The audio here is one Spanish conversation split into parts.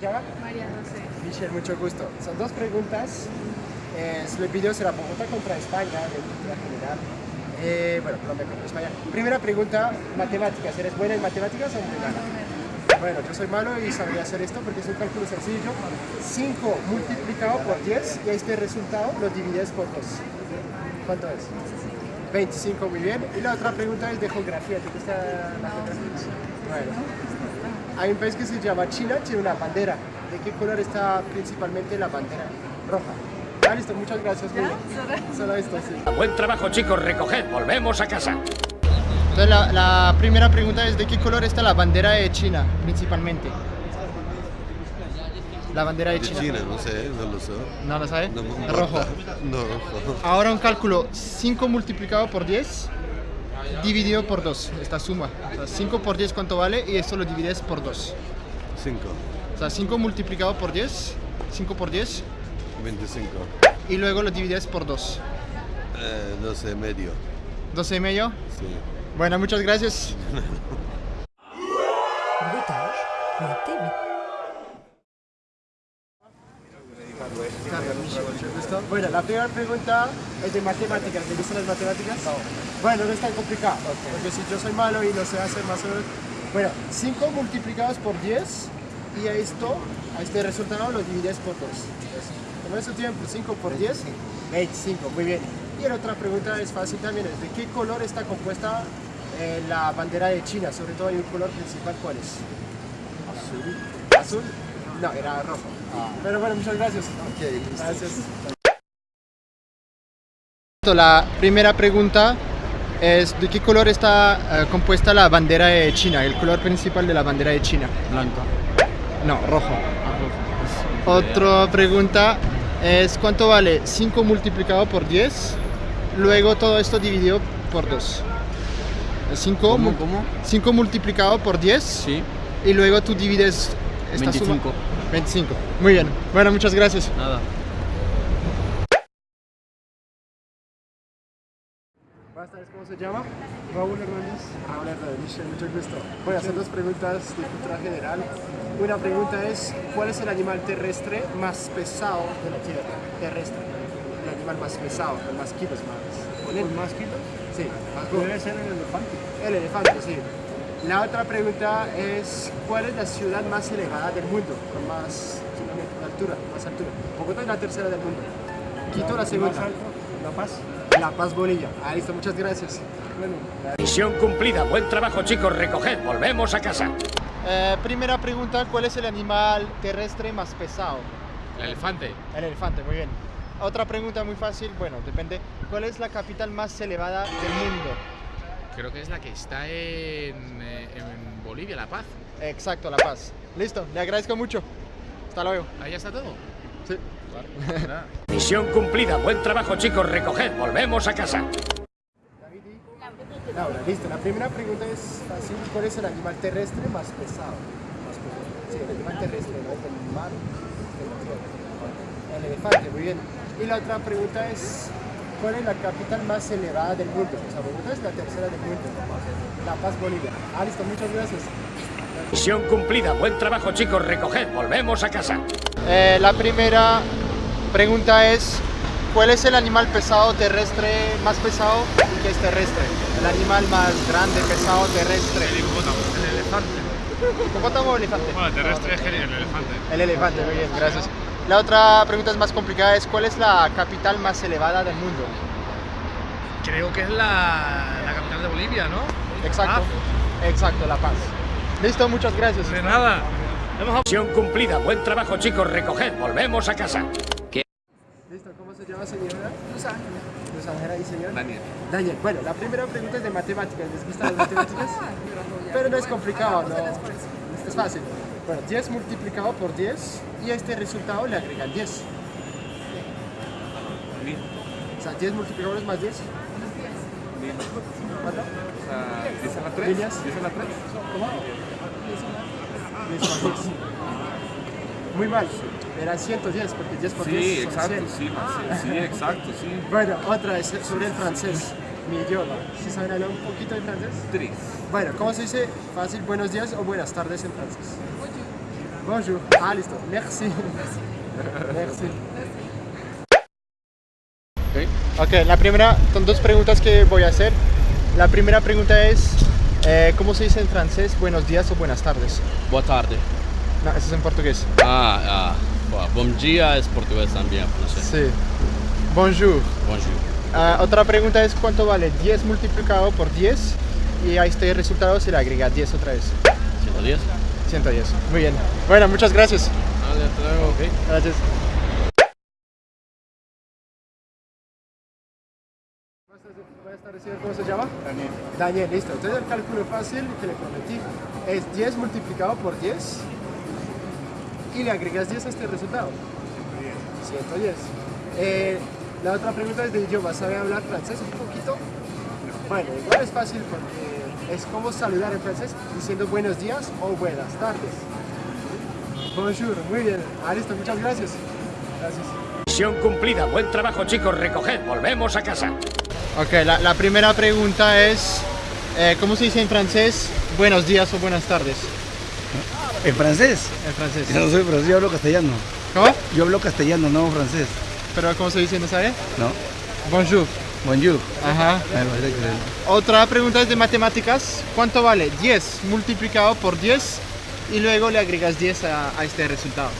llama? María José. Michelle, mucho gusto. Son dos preguntas. Eh, el video será Bogotá contra España, de cultura general. Eh, bueno, Colombia contra España. Primera pregunta, matemáticas. ¿Eres buena en matemáticas o muy mala? Bueno, yo soy malo y sabría hacer esto porque es un cálculo sencillo. 5 multiplicado por 10 y este resultado lo divides por 2. ¿Cuánto es? 25, muy bien. Y la otra pregunta es de geografía. ¿Te gusta la geografía? Bueno. Hay un país que se llama China, tiene una bandera. ¿De qué color está principalmente la bandera? Roja. Ah, listo, muchas gracias. Solo esto, sí. Buen trabajo, chicos. Recoged. Volvemos a casa. Entonces la, la primera pregunta es ¿de qué color está la bandera de China principalmente? La bandera de De China. China, no sé, no lo sé. ¿No lo sabe? No Rojo. No, rojo. Ahora un cálculo, 5 multiplicado por 10 dividido por 2, esta suma. O sea, 5 por 10 cuánto vale y esto lo divides por 2. Cinco. O sea, 5 multiplicado por 10, 5 por 10 25. y luego lo divides por 2. Eh, 12 medio. 12 y medio. Sí. Bueno, muchas gracias. Bueno, la primera pregunta es de matemáticas. ¿Te gustan las matemáticas? Bueno, no es tan complicado. Porque si yo soy malo y no sé hacer más o menos. Bueno, 5 multiplicados por 10 y a esto, a este resultado lo divides por 2. Como eso tiempo, 5 por 10, 25. Muy bien. Y la otra pregunta es fácil también. es ¿De qué color está compuesta eh, la bandera de China? Sobre todo hay un color principal. ¿Cuál es? Azul. ¿Azul? No, era rojo. Pero bueno, muchas gracias. Gracias. La primera pregunta es ¿de qué color está eh, compuesta la bandera de China? El color principal de la bandera de China. Blanco. No, rojo. Otra pregunta es ¿cuánto vale 5 multiplicado por 10? Luego todo esto dividido por 2. 5 ¿Cómo? ¿Cómo? 5 multiplicado por 10 Sí. y luego tú divides esta suma. 25. 25. Muy bien. Bueno, muchas gracias. Nada. Buenas tardes, ¿cómo se llama? Raúl Hernández. Raúl Hernández, mucho gusto. Voy a hacer dos preguntas de cultura general. Una pregunta es, ¿cuál es el animal terrestre más pesado de la Tierra? Terrestre. El animal más pesado, con más kilos más. ¿Con más kilos? Sí. Debe ser el elefante. El elefante, sí. La otra pregunta es, ¿cuál es la ciudad más elevada del mundo? Con más altura, más altura. Bogotá es la tercera del mundo. Quito la segunda. Más La Paz. La Paz, Bolivia. Ah, listo, muchas gracias. Bueno, Misión cumplida. Buen trabajo, chicos. Recoged. Volvemos a casa. Eh, primera pregunta, ¿cuál es el animal terrestre más pesado? El elefante. El elefante, muy bien. Otra pregunta muy fácil, bueno, depende. ¿Cuál es la capital más elevada del mundo? Creo que es la que está en, eh, en Bolivia, La Paz. Exacto, La Paz. Listo, le agradezco mucho. Hasta luego. Ahí está todo. Sí. Misión cumplida. Buen trabajo, chicos. Recoged. Volvemos a casa. Laura, listo. La primera pregunta es fácil. ¿Cuál es el animal terrestre más pesado? Más pesado. Sí, el animal terrestre, no mar. El elefante, muy bien. Y la otra pregunta es, ¿cuál es la capital más elevada del mundo? O sea, Bogotá es la tercera del mundo. La Paz, Bolivia. Ah, listo, muchas gracias. Misión cumplida. Buen trabajo, chicos. Recoged. Volvemos a casa. Eh, la primera pregunta es, ¿cuál es el animal pesado terrestre más pesado y que es terrestre? El animal más grande, pesado, terrestre. El hipopótamo. El elefante. ¿Hipopótamo o elefante? Bueno, terrestre es el elefante. El elefante, muy bien, gracias. La otra pregunta es más complicada, es ¿cuál es la capital más elevada del mundo? Creo que es la, la capital de Bolivia, ¿no? Exacto, exacto, La Paz. Listo, muchas gracias. De nada. Misión cumplida. Buen trabajo, chicos. Recoged. Volvemos a casa. Listo, ¿cómo se llama señora? Luz Ángela. Luz Ángela y señor. Daniel. Daniel, bueno, la primera pregunta es de matemáticas, ¿les gustan las matemáticas? Pero no es complicado, ¿no? Es fácil. Bueno, 10 multiplicado por 10 y a este resultado le agregan 10. O sea, 10 multiplicado es más 10. ¿Cuánto? o sea, ¿10 a la 3? Líneas. ¿10 a la 3? ¿Cómo? 10 más 10. Muy mal. Era 110 porque 10 por 10 Sí, exacto, 100. sí, sí, sí, exacto, sí. Bueno, otra es sobre el francés, mi idioma. ¿Sí saben hablar un poquito de francés? 3. Bueno, ¿cómo se dice fácil buenos días o buenas tardes en francés? Bonjour. Ah, listo. Merci. Merci. Ok, la primera, son dos preguntas que voy a hacer. La primera pregunta es, eh, ¿cómo se dice en francés buenos días o buenas tardes? Boa tarde. No, eso es en portugués. Ah, ah, bom dia es portugués también, no sé. Sí. Bonjour. Bonjour. Ah, otra pregunta es, ¿cuánto vale 10 multiplicado por 10? Y a este resultado se le agrega 10 otra vez. 110. 110. Muy bien. Bueno, muchas gracias. Vale, hasta luego. Gracias. Tardes, señor. ¿Cómo se llama? Daniel. Daniel, listo. Entonces el cálculo fácil que le prometí es 10 multiplicado por 10 y le agregas 10 a este resultado. 110. Eh, la otra pregunta es de idioma. ¿Sabe hablar francés un poquito? Bueno, igual es fácil porque es como saludar en francés diciendo buenos días o buenas tardes. Bonjour, muy bien. Ah, listo, muchas gracias. Gracias. Misión cumplida. Buen trabajo, chicos. Recoged. Volvemos a casa. Ok, la, la primera pregunta es, eh, ¿cómo se dice en francés buenos días o buenas tardes? ¿En francés? En francés. Yo no soy francés, yo hablo castellano. ¿Cómo? Yo hablo castellano, no francés. ¿Pero cómo se dice, no sabe? No. Bonjour. Bonjour. Ajá. Otra pregunta es de matemáticas. ¿Cuánto vale 10 multiplicado por 10 y luego le agregas 10 a, a este resultado?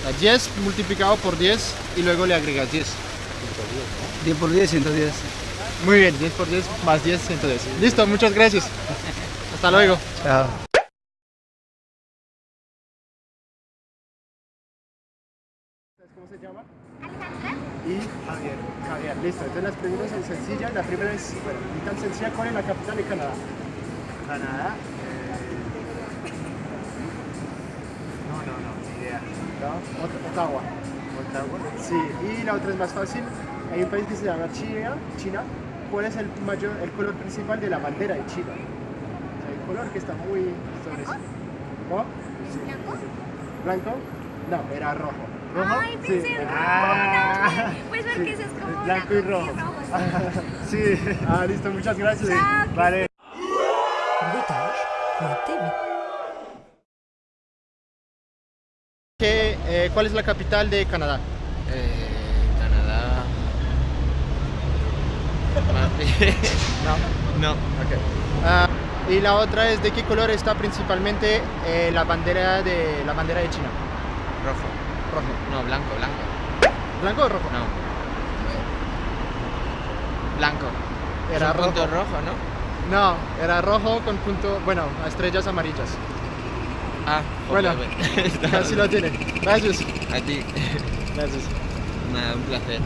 O sea, 10 multiplicado por 10 y luego le agregas 10. 10 por 10, 110. Muy bien, 10 por 10 más 10, 110. Listo, muchas gracias. Hasta luego. Chao. ¿Cómo se llama? Y Javier. Javier, listo. Entonces las preguntas son sencillas. La primera es, bueno, ni tan sencilla, ¿cuál es la capital de Canadá? Canadá. No, no, no, ni idea. ¿No? Ot- Ottawa. Ottawa. Sí, y la otra es más fácil. Hay un país que se llama China. China. ¿Cuál es el mayor, el color principal de la bandera de China? O sea, el color que está muy sobre sí. ¿No? ¿Blanco? No, era rojo. ¿Rojo? Ay, pensé en rojo, Ah, no, pues porque ese es como blanco y rojo. sí. Ah, listo, muchas gracias. Chao, Vale. ¿Qué, eh, ¿Cuál es la capital de Canadá? Eh, Canadá. No. no. Ok. Ah, y la otra es de qué color está principalmente eh, la bandera de la bandera de China. Rojo. Rojo. No, blanco, blanco. ¿Blanco o rojo? No. Blanco. Era un punto rojo. rojo, ¿no? No, era rojo con punto, bueno, estrellas amarillas. Ah, Bueno, ok, casi lo tiene. Gracias. A ti. Gracias. Nada, un placer.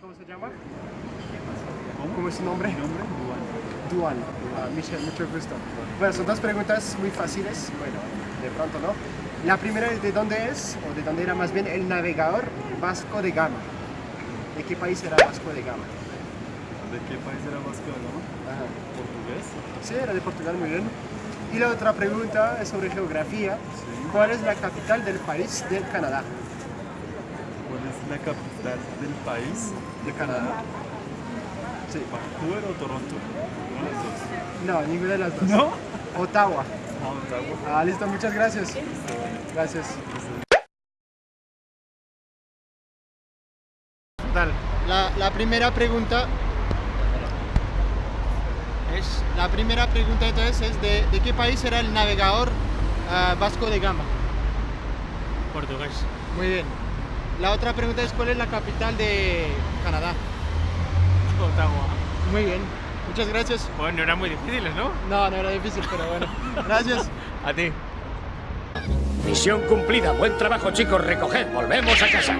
¿Cómo se llama? ¿Cómo es su nombre? nombre? Michel, mucho gusto. Bueno, son dos preguntas muy fáciles. Bueno, de pronto no. La primera es de dónde es, o de dónde era más bien el navegador Vasco de Gama. ¿De qué país era Vasco de Gama? ¿De qué país era Vasco de Gama? Ajá. ¿Portugués? Sí, era de Portugal, muy bien. Y la otra pregunta es sobre geografía. ¿Cuál es la capital del país de Canadá? ¿Cuál es la capital del país de Canadá? Sí. ¿Vancouver o Toronto? No, ninguna de las dos. ¿No? Ottawa. Ah, Ottawa. Ah, listo, muchas gracias. Gracias. Tal. La, la primera pregunta es la primera pregunta entonces es de, de qué país era el navegador ah, Vasco de Gama. Portugués. Muy bien. La otra pregunta es cuál es la capital de Canadá. Ottawa. Muy bien. Muchas gracias. Bueno, no eran muy difíciles, ¿no? No, no era difícil, pero bueno. Gracias. A ti. Misión cumplida. Buen trabajo, chicos. Recoged. Volvemos a casa.